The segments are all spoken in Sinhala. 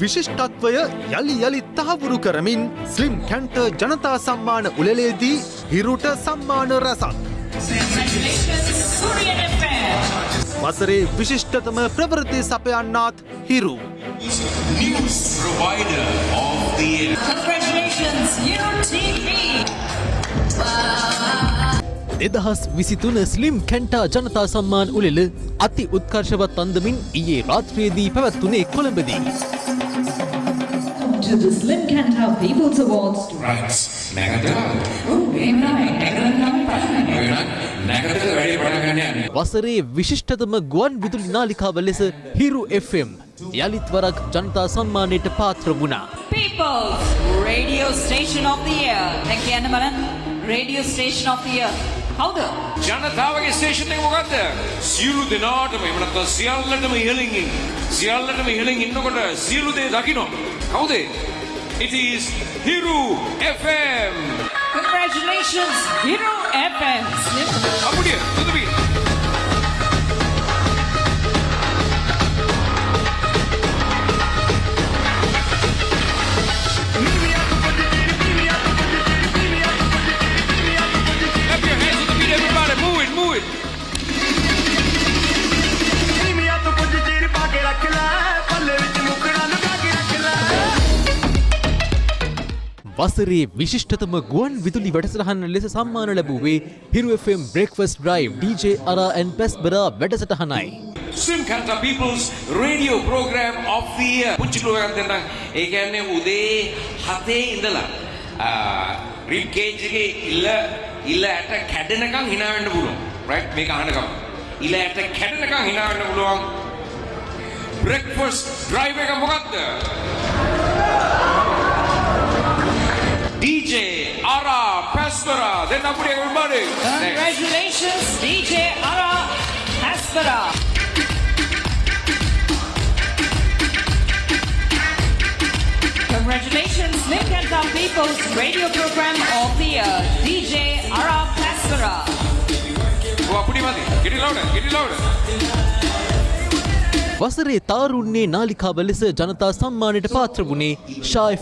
විශිෂ්ටත්වය යළි යළි තහවුරු කරමින් ස්ලිම් කැන්ට ජනතා සම්මාන උළෙලේදී හිරුට සම්මාන රැසක්. වසරේ විශිෂ්ටතම ප්‍රවෘති සපයන්නාත් හිරු. දෙදහස් විසිතුන ස්ලිම් කැන්ටා ජනතා සම්මාන් උලෙල අති උත්කර්ශවත් අන්දමින් ඊයේ රාත්‍රයේදී පැවැත්වුණේ කොළඹදී. To the Slim Cantab People's Awards. Right. නැගත Oh, game night. Excellent night. නැගතක වැඩේ පටන් ගන්න යන්නේ. වසරේ විශිෂ්ටතම ගුවන් විදුලි නාලිකාව ලෙස හිරු FM යළිත් වරක් ජනතා සම්මානයට පාත්‍ර වුණා. People's Radio Station of the Year. දැන් කියන්න බලන්න. Radio Station of the Year. කවුද? ජනතාවගේ ස්ටේෂන් එක මොකද්ද? සියලු දෙනාටම එහෙම නැත්නම් සියල්ලටම ඉහළින් ඉන්න. සියල්ලටම ඉහළින් ඉන්නකොට සියලු දේ දකින්න. කවුද? It is Hiru FM. Congratulations, Hero FM. අපුඩිය තුදුබි. වසරේ විශිෂ්ටතම ගුවන් විදුලි වැඩසටහන ලෙස සම්මාන ලැබුවේ Hiru FM breakfast drive DJ අරා ඇන් පැස්බරා වැඩසටහනයි. Swim Kanta People's Radio Program of the Year. පුංචි ලෝකයක් දෙන්න. ඒ කියන්නේ උදේ 7 ඉඳලා රිප් කේජ් එකේ ඉල්ල ඉල්ල ඇට කැඩෙනකන් hina වෙන්න පුළුවන්. right මේක අහනකම්. ඉල්ල ඇට කැඩෙනකන් hina වෙන්න පුළුවන්. breakfast drive එක මොකද්ද? DJ Ara Pastora, Then up with everybody. Congratulations, Next. DJ Ara Pastora. Congratulations, Nim Kenta People's Radio Program of the Year, DJ Ara Paspera. Get it louder, get it louder. වසරේ තාරුන්නේ නාලිකාව ලෙස ජනතා සම්මානයට පාත්‍ර වුණේ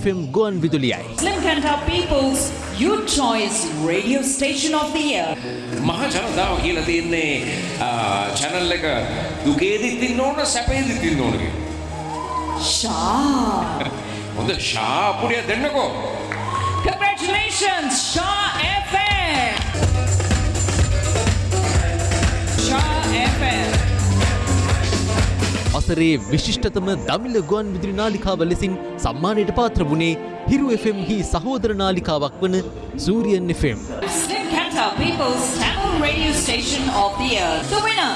FM ගුවන් විදුලියයි. Slim Cantab People's You Choice Radio Station of the Year. මහ ජනතාව කියලා තියන්නේ චැනල් එක දුකේදිත් ඉන්න ඕන සැපේදිත් ඉන්න ඕන කියලා. Shah. හොඳ ශාපුඩිය දෙන්නකෝ. Congratulations, Shah FM. Shah FM. වසරේ විශිෂ්ටතම දමිල ගුවන් විදුලි නාලිකාව ලෙසින් සම්මානයට පාත්‍ර වුණේ හිරු FM හි සහෝදර නාලිකාවක් වන Suryan FM. People's Tamil Radio Station of the Year. The winner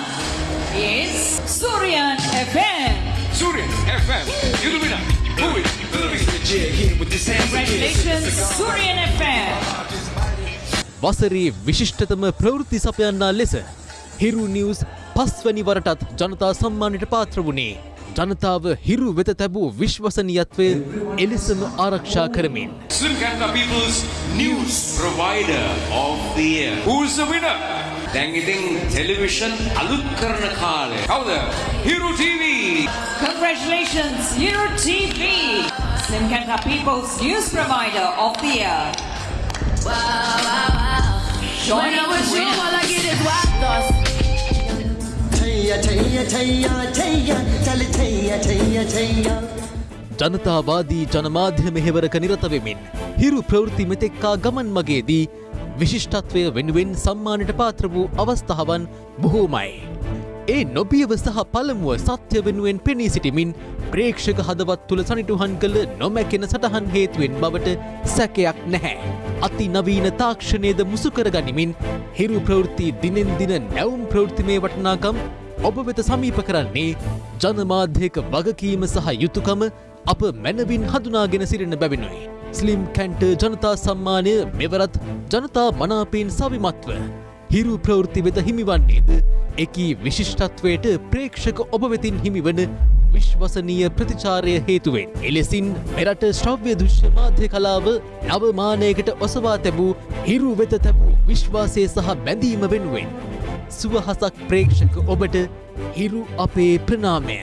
is Suryan FM. Suryan FM. You the winner. The beat. Congratulations, Suryan FM. වසරේ විශිෂ්ටතම ප්‍රවෘත්ති සපයන්නා ලෙස හිරු නිවස් පස්වැනි වරටත් ජනතා සම්මානයට පාත්‍ර වුණේ ජනතාව හිරු වෙත තැබූ විශ්වසනීයත්වය එලෙසම ආරක්ෂා කරමින්. Slim Kanta People's News Provider of the Year. Who's the winner? දැන් ඉතින් ටෙලිවිෂන් අලුත් කරන කාලේ. කවුද? Hiru TV. Congratulations, Hero TV. Slim Cantab People's News Provider of the Year. Joining the winner. छैया ජනතාවාදී ජනමාධ්‍ය මෙහෙවරක නිරත වෙමින් හිරු ප්‍රවෘත්ති මෙතෙක්කා ගමන් මගේදී විශිෂ්ටත්වය වෙනුවෙන් සම්මානයට පාත්‍ර වූ අවස්ථාවන් බොහෝමයි. ඒ නොබියව සහ පළමුුව සත්‍ය වෙනුවෙන් පෙනී සිටිමින් ප්‍රේක්ෂක හදවත් තුළ සනිටුහන් කළ නොමැකෙන සටහන් හේතුවෙන් බවට සැකයක් නැහැ. අති නවීන තාක්ෂණයද මුසුකර ගනිමින් හිරු ප්‍රවෘත්ති දිනෙන් දින නැවුම් ප්‍රවෘත්තිමේ වටනාකම් ඔබ වෙත සමීප කරන්නේ ජනමාධ්‍යක වගකීම සහ යුතුකම අප මැනවින් හඳුනාගෙන සිරෙන බැවිනුයි. ස්ලිම් කැන්ට ජනතා සම්මානය මෙවරත් ජනතා මනාපයෙන් සවිමත්ව. හිරු ප්‍රවෘත්ති වෙත හිමිවන්නේද එකී විශිෂ්ටත්වයට ප්‍රේක්ෂක ඔබ වෙතින් හිමිවන විශ්වසනීය ප්‍රතිචාරය හේතුවෙන්. එලෙසින් මෙරට ශ්‍රව්‍ය දෘශ්‍ය මාධ්‍ය කලාව නවමානයකට ඔසවා තැබූ හිරු වෙත තැබූ විශ්වාසය සහ බැඳීම වෙනුවෙන්. සුවහසක් ප්‍රේක්ෂක ඔබට හිරු අපේ ප්‍රනාමය.